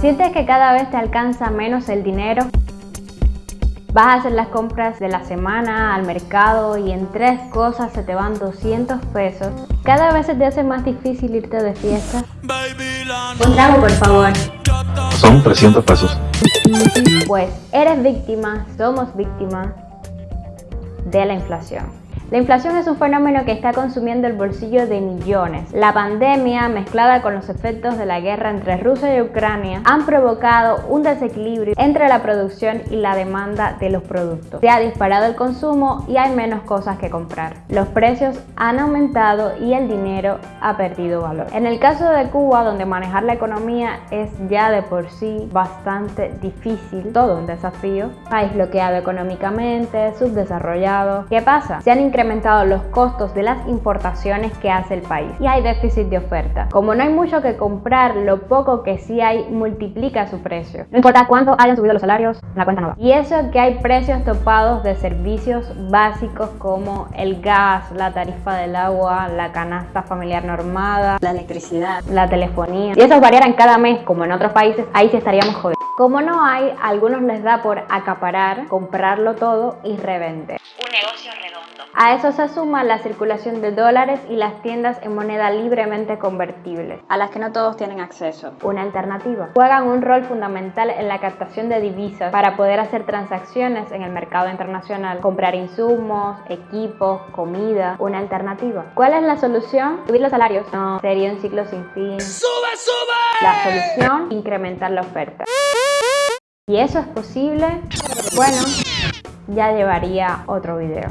¿Sientes que cada vez te alcanza menos el dinero? Vas a hacer las compras de la semana al mercado y en tres cosas se te van 200 pesos. Cada vez se te hace más difícil irte de fiesta. Un trago, por favor. Son 300 pesos. Pues eres víctima, somos víctimas de la inflación. La inflación es un fenómeno que está consumiendo el bolsillo de millones. La pandemia, mezclada con los efectos de la guerra entre Rusia y Ucrania, han provocado un desequilibrio entre la producción y la demanda de los productos. Se ha disparado el consumo y hay menos cosas que comprar. Los precios han aumentado y el dinero ha perdido valor. En el caso de Cuba, donde manejar la economía es ya de por sí bastante difícil, todo un desafío, país bloqueado económicamente, subdesarrollado. ¿Qué pasa? Se han incrementado los costos de las importaciones que hace el país y hay déficit de oferta. Como no hay mucho que comprar, lo poco que sí hay multiplica su precio. No importa cuánto hayan subido los salarios, la cuenta no va. Y eso que hay precios topados de servicios básicos como el gas, la tarifa del agua, la canasta familiar normada, la electricidad, la telefonía. Y esos variaran cada mes como en otros países, ahí sí estaríamos jodidos. Como no hay, a algunos les da por acaparar, comprarlo todo y revender. Un negocio redondo. A eso se suma la circulación de dólares y las tiendas en moneda libremente convertible, a las que no todos tienen acceso. Una alternativa. Juegan un rol fundamental en la captación de divisas para poder hacer transacciones en el mercado internacional, comprar insumos, equipos, comida. Una alternativa. ¿Cuál es la solución? ¿Subir los salarios? No, sería un ciclo sin fin. ¡Sube, sube! La solución, incrementar la oferta. ¿Y eso es posible? Bueno, ya llevaría otro video.